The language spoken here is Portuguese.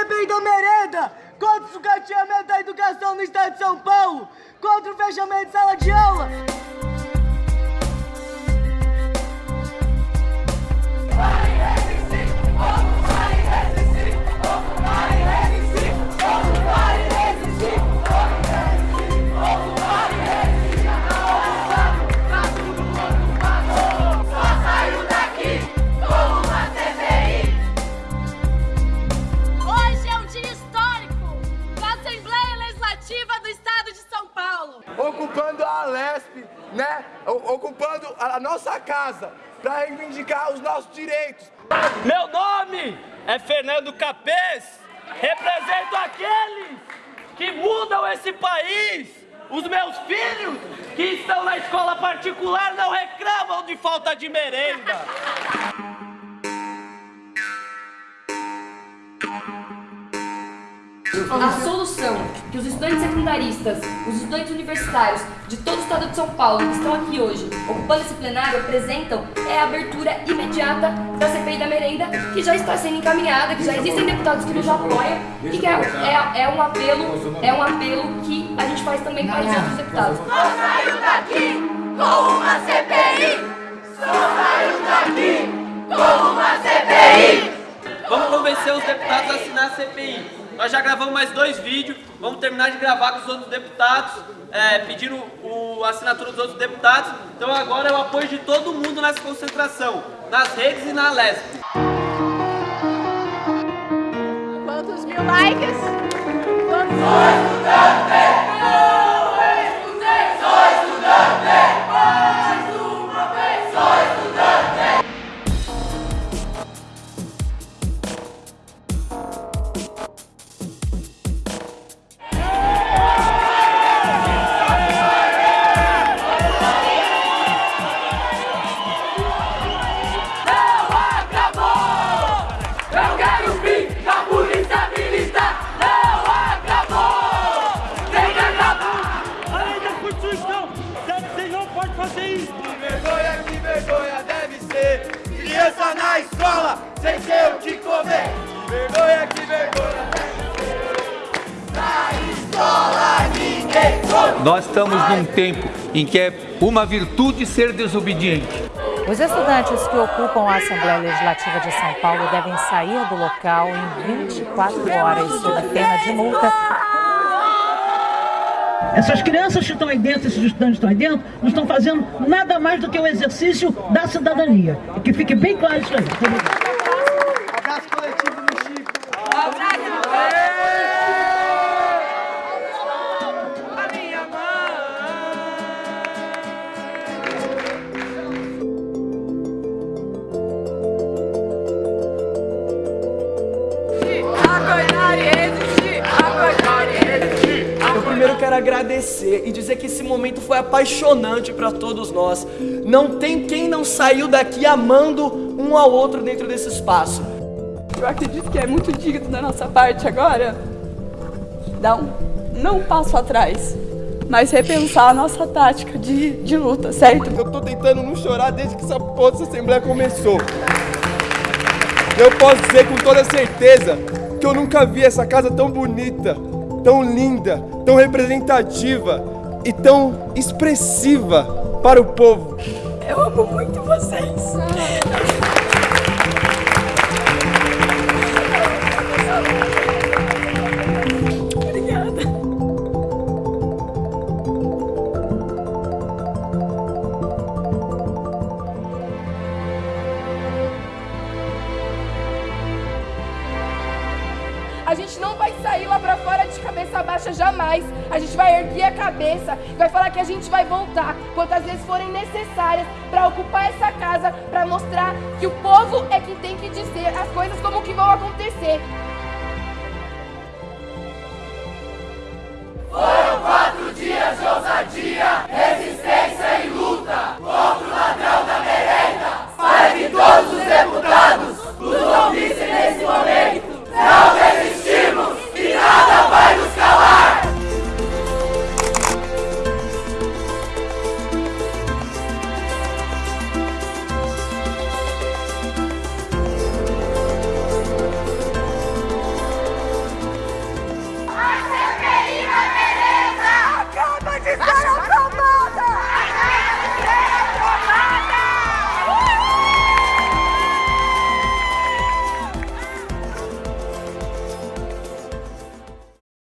CPI da merenda! Contra o sucateamento da educação no estado de São Paulo! Contra o fechamento de sala de aula! Né? Ocupando a nossa casa para reivindicar os nossos direitos. Meu nome é Fernando Capês, represento aqueles que mudam esse país. Os meus filhos que estão na escola particular não reclamam de falta de merenda. A solução que os estudantes secundaristas, os estudantes universitários de todo o estado de São Paulo que estão aqui hoje ocupando esse plenário apresentam é a abertura imediata da CPI da merenda que já está sendo encaminhada, que já existem deputados que nos apoiam e que é, é, é um apelo, é um apelo que a gente faz também para os outros deputados. Só saiu daqui com uma CPI. Só saiu daqui com uma CPI. Vamos convencer os deputados a assinar a CPI. Nós já gravamos mais dois vídeos, vamos terminar de gravar com os outros deputados, é, pedindo o, a assinatura dos outros deputados. Então agora é o apoio de todo mundo nessa concentração, nas redes e na LESP. Quantos mil likes? Quantos... Nós estamos num tempo em que é uma virtude ser desobediente. Os estudantes que ocupam a Assembleia Legislativa de São Paulo devem sair do local em 24 horas sob pena de multa. Essas crianças que estão aí dentro, esses estudantes que estão aí dentro, não estão fazendo nada mais do que o exercício da cidadania. E que fique bem claro isso aí. Quero agradecer e dizer que esse momento foi apaixonante para todos nós. Não tem quem não saiu daqui amando um ao outro dentro desse espaço. Eu acredito que é muito digno da nossa parte agora dar um, não um passo atrás, mas repensar a nossa tática de, de luta, certo? Eu tô tentando não chorar desde que essa porra dessa assembleia começou. Eu posso dizer com toda certeza que eu nunca vi essa casa tão bonita, tão linda, tão representativa e tão expressiva para o povo. Eu amo muito vocês. A gente não vai sair lá pra fora de cabeça baixa jamais. A gente vai erguer a cabeça vai falar que a gente vai voltar quantas vezes forem necessárias pra ocupar essa casa, pra mostrar que o povo é quem tem que dizer as coisas como que vão acontecer.